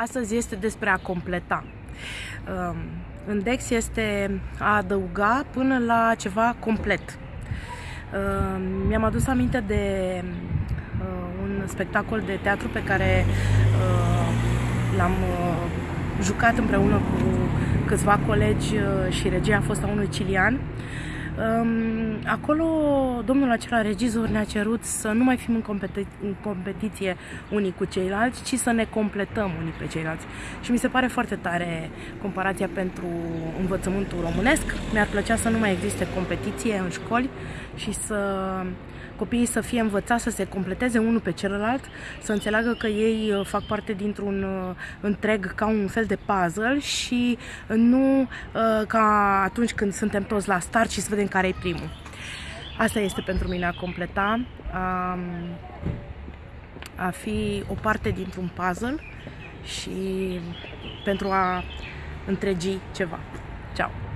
Astăzi este despre a completa. Um, în Dex este a adăuga până la ceva complet. Um, mi-am adus aminte de uh, un spectacol de teatru pe care uh, l-am uh, jucat împreună cu câțiva colegi și regia a fost a unui cilian Acolo domnul acela regizor ne-a cerut să nu mai fim în, competi- în competiție unii cu ceilalți, ci să ne completăm unii pe ceilalți. Și mi se pare foarte tare comparația pentru învățământul românesc. Mi-ar plăcea să nu mai existe competiție în școli și să copiii să fie învățați să se completeze unul pe celălalt, să înțeleagă că ei uh, fac parte dintr-un uh, întreg ca un fel de puzzle și nu uh, ca atunci când suntem toți la start și să vedem care e primul. Asta este pentru mine a completa, a, a fi o parte dintr-un puzzle și pentru a întregi ceva. Ciao!